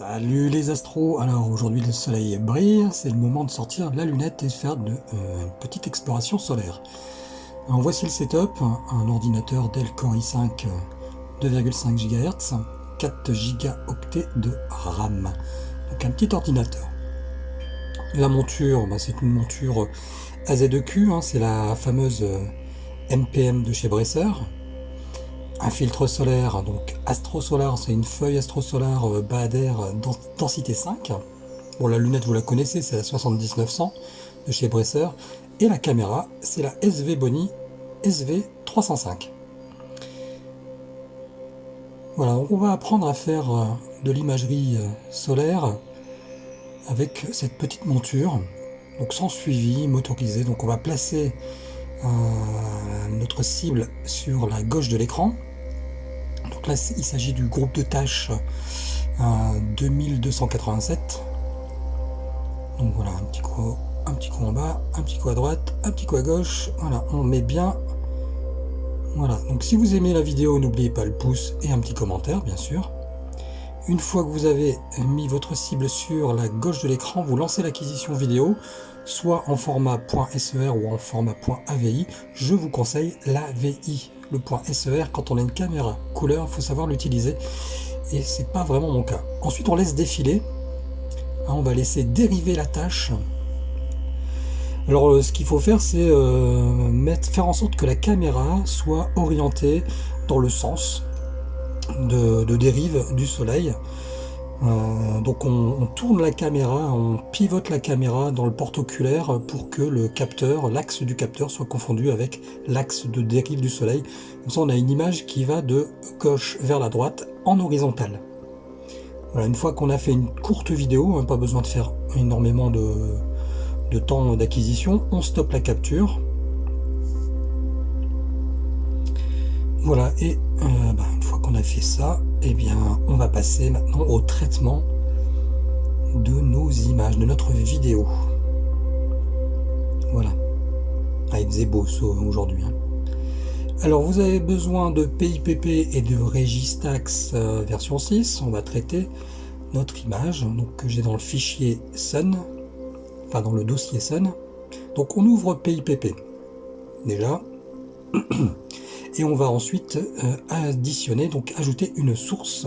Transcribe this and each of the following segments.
Salut les astros Alors aujourd'hui le soleil brille, c'est le moment de sortir la lunette et de faire de, euh, une petite exploration solaire. Alors voici le setup, un ordinateur Dell Core i5 2,5 GHz, 4 Go de RAM. Donc un petit ordinateur. La monture, bah, c'est une monture AZ2Q, hein, c'est la fameuse MPM de chez Bresser un filtre solaire, donc Astro Solar, c'est une feuille Astro Solar euh, Bahader densité 5. Bon, la lunette, vous la connaissez, c'est la 7900 de chez Bresser. Et la caméra, c'est la SV Boni SV305. Voilà, on va apprendre à faire euh, de l'imagerie euh, solaire avec cette petite monture, donc sans suivi, motorisé. Donc on va placer notre cible sur la gauche de l'écran, donc là, il s'agit du groupe de tâches 2287. Euh, Donc voilà, un petit coup, un petit coup en bas, un petit coup à droite, un petit coup à gauche. Voilà, on met bien. Voilà, donc si vous aimez la vidéo, n'oubliez pas le pouce et un petit commentaire, bien sûr. Une fois que vous avez mis votre cible sur la gauche de l'écran, vous lancez l'acquisition vidéo, soit en format .ser ou en format .avi. Je vous conseille l'AVI le SER, quand on a une caméra couleur, il faut savoir l'utiliser. Et c'est pas vraiment mon cas. Ensuite, on laisse défiler. Hein, on va laisser dériver la tâche. Alors, euh, ce qu'il faut faire, c'est euh, faire en sorte que la caméra soit orientée dans le sens de, dérive du soleil. Euh, donc on, tourne la caméra, on pivote la caméra dans le porte-oculaire pour que le capteur, l'axe du capteur soit confondu avec l'axe de dérive du soleil. Comme ça on a une image qui va de gauche vers la droite en horizontale. Voilà, une fois qu'on a fait une courte vidéo, hein, pas besoin de faire énormément de, temps d'acquisition, on stoppe la capture. Voilà, et euh, bah, qu'on a fait ça, eh bien, on va passer maintenant au traitement de nos images, de notre vidéo. Voilà. Ah, il aujourd'hui. Hein. Alors, vous avez besoin de PIPP et de Registax euh, version 6. On va traiter notre image, donc que j'ai dans le fichier Sun, enfin dans le dossier Sun. Donc, on ouvre PIPP. Déjà. et on va ensuite euh, additionner, donc ajouter une source.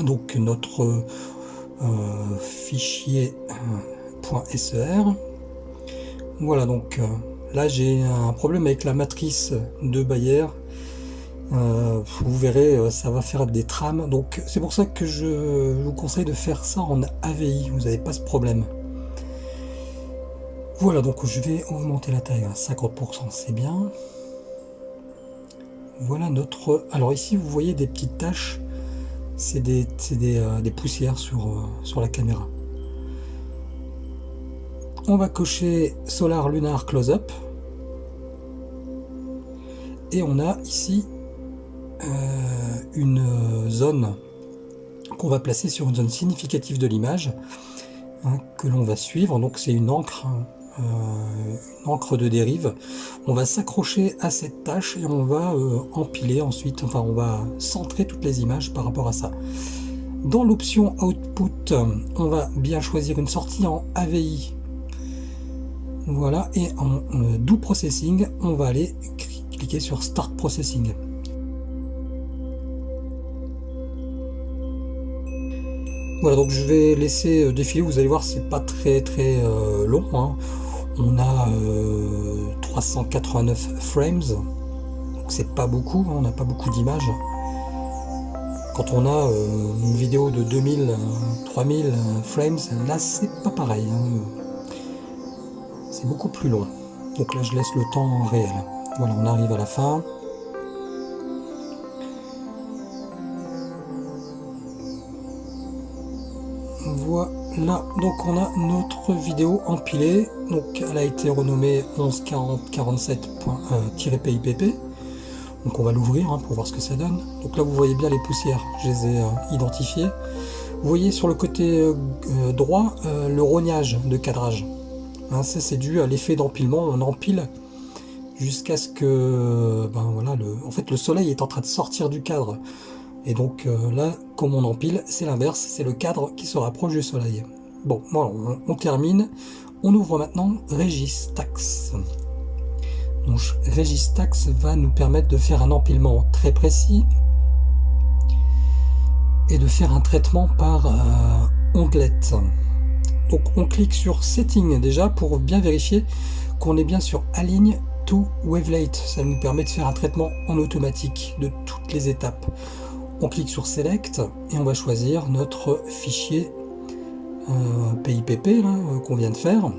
Donc notre euh, fichier euh, .ser. Voilà donc là j'ai un problème avec la matrice de Bayer. vous verrez, ça va faire des trames. Donc c'est pour ça que je vous conseille de faire ça en AVI. Vous n'avez pas ce problème. Voilà, donc je vais augmenter la taille à 50%, c'est bien. Voilà notre... Alors ici, vous voyez des petites taches. C'est des, euh, des, poussières sur, euh, sur la caméra. On va cocher Solar Lunar Close-Up. Et on a ici euh, une zone qu'on va placer sur une zone significative de l'image hein, que l'on va suivre. Donc c'est une encre hein, euh, une encre de dérive. On va s'accrocher à cette tâche et on va euh, empiler ensuite, enfin on va centrer toutes les images par rapport à ça. Dans l'option Output, on va bien choisir une sortie en AVI. Voilà, et en euh, Do Processing, on va aller cliquer sur Start Processing. Voilà, donc je vais laisser défiler, vous allez voir, c'est pas très très long. Hein on a 389 euh, frames, donc c'est pas beaucoup, hein, on n'a pas beaucoup d'images. Quand on a euh, une vidéo de 2000, 3000 euh, frames, là c'est pas pareil. Hein. C'est beaucoup plus long. Donc là je laisse le temps réel. Voilà, on arrive à la fin. Voilà, donc on a notre vidéo empilée. Donc elle a été renommée 114047-pipp. Euh, donc on va l'ouvrir hein, pour voir ce que ça donne. Donc là vous voyez bien les poussières, je les ai euh, identifiées. Vous voyez sur le côté euh, droit le rognage de cadrage. Hein, ça c'est dû à l'effet d'empilement, on empile jusqu'à ce que ben le, en fait le soleil est en train de sortir du cadre Et donc euh, là, comme on empile, c'est l'inverse, c'est le cadre qui se rapproche du soleil. Bon, voilà, on, termine. On ouvre maintenant Registax. Donc Registax va nous permettre de faire un empilement très précis et de faire un traitement par euh, onglette. Donc on clique sur Setting déjà pour bien vérifier qu'on est bien sur Align to Wavelet. Ça nous permet de faire un traitement en automatique de toutes les étapes. On clique sur Select et on va choisir notre fichier euh, PIPP euh, qu'on vient de faire.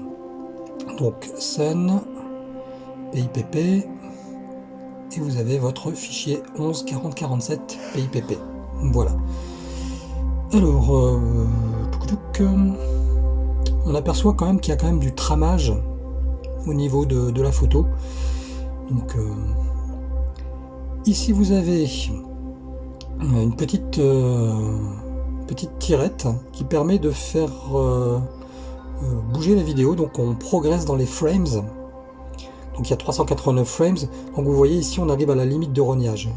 Donc Sun, PIPP, et vous avez votre fichier 114047 PIPP. Voilà. Alors, euh, on aperçoit quand même qu'il y a quand même du tramage au niveau de, la photo. Donc, euh, ici vous avez une petite, euh, petite tirette qui permet de faire bouger la vidéo. Donc, on progresse dans les frames. Donc, il y a 389 frames. Donc, vous voyez ici, on arrive à la limite de rognage.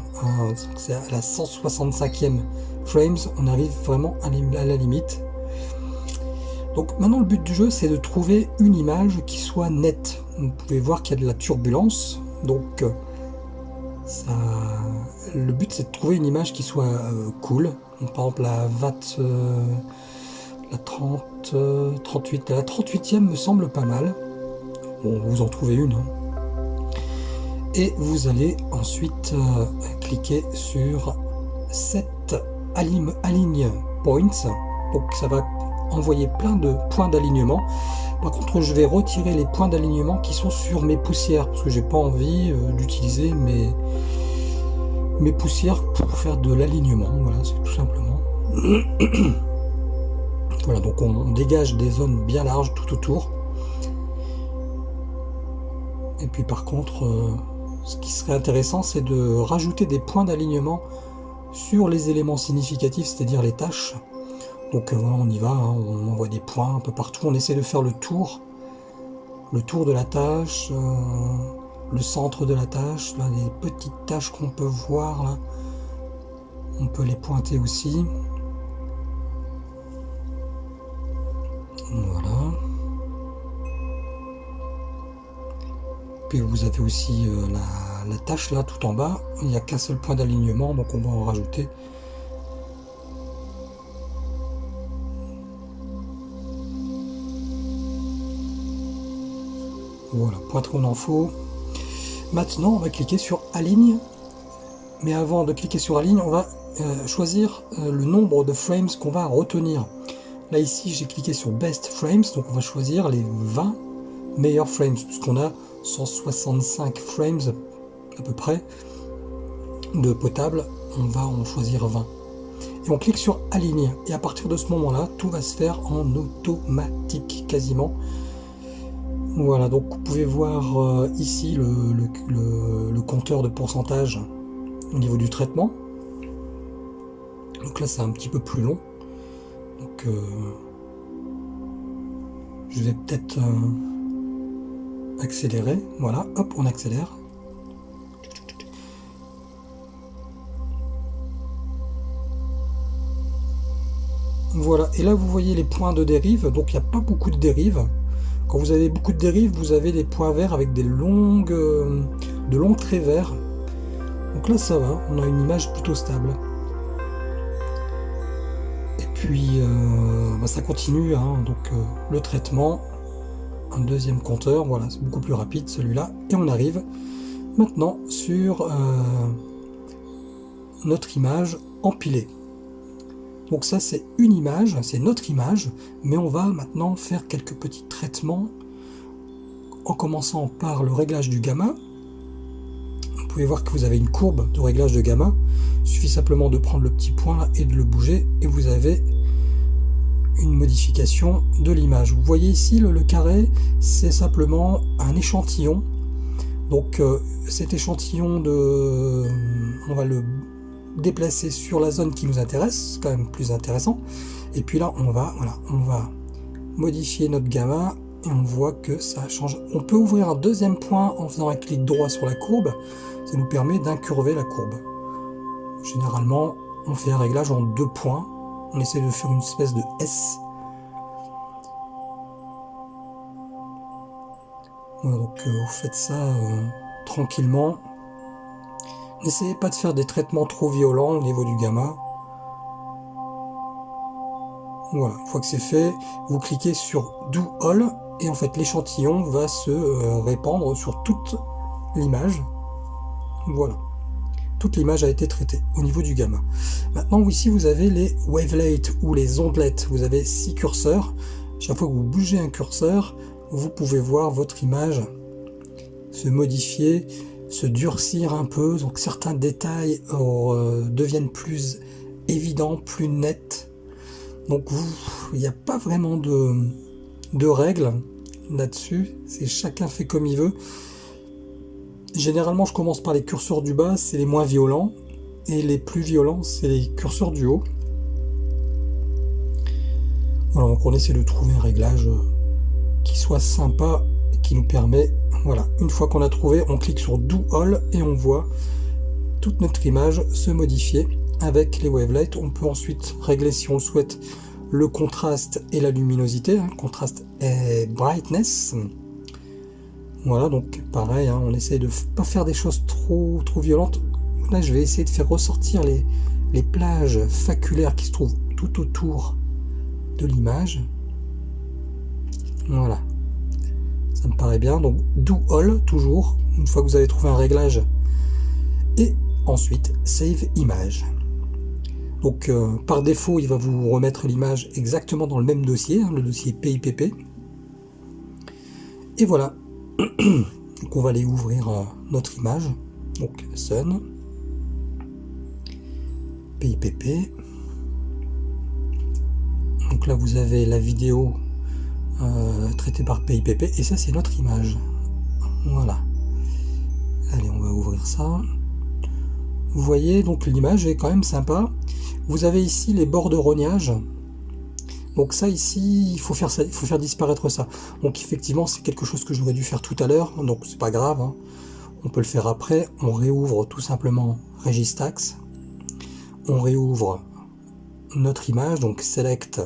C'est à la 165e frames, on arrive vraiment à la limite. Donc maintenant le but du jeu c'est de trouver une image qui soit nette. Vous pouvez voir qu'il y a de la turbulence, donc euh, ça, le but c'est de trouver une image qui soit euh, cool. par exemple la VAT, euh, la 30, 38, la 38e me semble pas mal. Bon, vous en trouvez une. Hein. Et vous allez ensuite cliquer sur cette aligne points, donc ça va envoyer plein de points d'alignement. Par contre, je vais retirer les points d'alignement qui sont sur mes poussières, parce que j'ai pas envie euh, d'utiliser mes, mes poussières pour faire de l'alignement. Voilà, c'est tout simplement. voilà, donc on, dégage des zones bien larges tout autour. Et puis par contre, euh, ce qui serait intéressant, c'est de rajouter des points d'alignement sur les éléments significatifs, c'est-à-dire les tâches. Donc euh, on y va, hein, on envoie des points un peu partout, on essaie de faire le tour, le tour de la tâche, euh, le centre de la tâche, là, les petites tâches qu'on peut voir, là, on peut les pointer aussi. Voilà. Puis vous avez aussi euh, la tâche là tout en bas, il n'y a qu'un seul point d'alignement, donc on va en rajouter. Voilà, point trop en faux. Maintenant, on va cliquer sur Aligne. Mais avant de cliquer sur Aligne, on va euh, choisir euh, le nombre de frames qu'on va retenir. Là, ici, j'ai cliqué sur Best Frames, donc on va choisir les 20 meilleurs frames, puisqu'on a 165 frames à peu près de potable, on va en choisir 20. Et on clique sur aligner. Et à partir de ce moment-là, tout va se faire en automatique quasiment. Voilà, donc vous pouvez voir euh, ici le, compteur de pourcentage au niveau du traitement. Donc là, c'est un petit peu plus long. Donc, euh, je vais peut-être euh, accélérer. Voilà, hop, on accélère. Voilà, et là vous voyez les points de dérive, donc il n'y a pas beaucoup de dérive. Vous avez beaucoup de dérive, vous avez des points verts avec des longues, euh, de longs traits verts. Donc là ça va, on a une image plutôt stable. Et puis euh, bah, ça continue, hein, donc euh, le traitement, un deuxième compteur, voilà, c'est beaucoup plus rapide celui-là. Et on arrive maintenant sur notre image empilée. Donc ça c'est une image, c'est notre image, mais on va maintenant faire quelques petits traitements en commençant par le réglage du gamma. Vous pouvez voir que vous avez une courbe de réglage de gamma. Il suffit simplement de prendre le petit point et de le bouger et vous avez une modification de l'image. Vous voyez ici le, carré, c'est simplement un échantillon. Donc euh, cet échantillon de... On va le déplacer sur la zone qui nous intéresse, c'est quand même plus intéressant. Et puis là, on va, voilà, on va modifier notre gamma et on voit que ça change. On peut ouvrir un deuxième point en faisant un clic droit sur la courbe. Ça nous permet d'incurver la courbe. Généralement, on fait un réglage en deux points. On essaie de faire une espèce de S. Donc euh, vous faites ça euh, tranquillement. N'essayez pas de faire des traitements trop violents au niveau du gamma. Voilà, une fois que c'est fait, vous cliquez sur Do All et en fait l'échantillon va se euh, répandre sur toute l'image. Voilà. Toute l'image a été traitée au niveau du gamma. Maintenant, ici, vous avez les wavelets ou les ondelettes. Vous avez six curseurs. Chaque fois que vous bougez un curseur, vous pouvez voir votre image se modifier, se durcir un peu. Donc certains détails euh, deviennent plus évidents, plus nets. Donc il n'y a pas vraiment de, règles là-dessus. C'est chacun fait comme il veut. Généralement, je commence par les curseurs du bas, c'est les moins violents. Et les plus violents, c'est les curseurs du haut. Voilà, donc on essaie de trouver un réglage euh, qui soit sympa qui nous permet, voilà, une fois qu'on a trouvé, on clique sur Do All et on voit toute notre image se modifier avec les wavelets. On peut ensuite régler si on souhaite le contraste et la luminosité, hein, contraste et brightness. Voilà, donc pareil, hein, on essaie de pas faire des choses trop, trop violentes. Là, je vais essayer de faire ressortir les, les plages faculaires qui se trouvent tout autour de l'image. Voilà. Ça me paraît bien. Donc, do all, toujours, une fois que vous avez trouvé un réglage. Et ensuite, save image. Donc, euh, par défaut, il va vous remettre l'image exactement dans le même dossier, hein, le dossier PIPP. Et voilà, donc on va aller ouvrir euh, notre image. Donc Sun, PIPP. Donc là vous avez la vidéo euh, traitée par PIPP et ça c'est notre image. Voilà. Allez, on va ouvrir ça. Vous voyez, donc l'image est quand même sympa. Vous avez ici les bords de rognage donc ça ici, il faut faire, ça, il faut faire disparaître ça. Donc effectivement, c'est quelque chose que j'aurais dû faire tout à l'heure, donc c'est pas grave. Hein. On peut le faire après. On réouvre tout simplement Registax. On réouvre notre image, donc Select.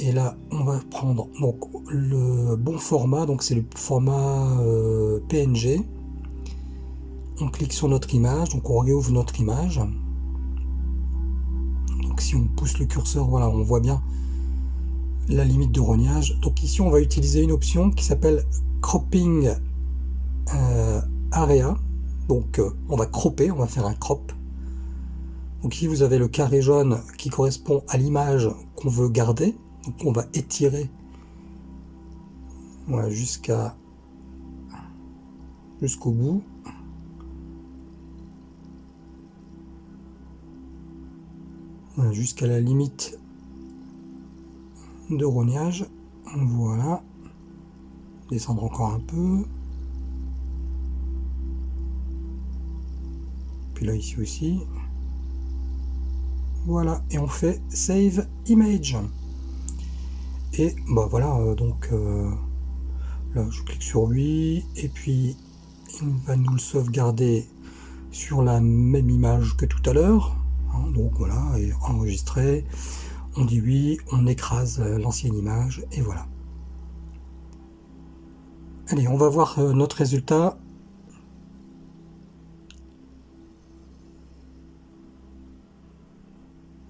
Et là, on va prendre donc le bon format, donc c'est le format euh, PNG. On clique sur notre image, donc on réouvre notre image si on pousse le curseur, voilà, on voit bien la limite de rognage. Donc ici, on va utiliser une option qui s'appelle Cropping euh, Area. Donc euh, on va cropper, on va faire un crop. Donc ici, vous avez le carré jaune qui correspond à l'image qu'on veut garder. Donc on va étirer voilà, jusqu'à jusqu'au bout. jusqu'à la limite de rognage. Voilà. Descendre encore un peu. Puis là, ici aussi. Voilà. Et on fait Save Image. Et bah voilà, euh, donc euh, là, je clique sur lui. Et puis, il va nous le sauvegarder sur la même image que tout à l'heure. Hein, donc voilà, et enregistrer, on dit oui, on écrase l'ancienne image, et voilà. Allez, on va voir euh, notre résultat.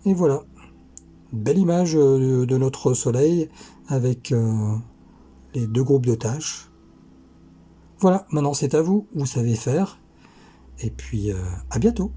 Et voilà, belle image euh, de notre soleil avec les deux groupes de tâches. Voilà, maintenant c'est à vous, vous savez faire. Et puis à bientôt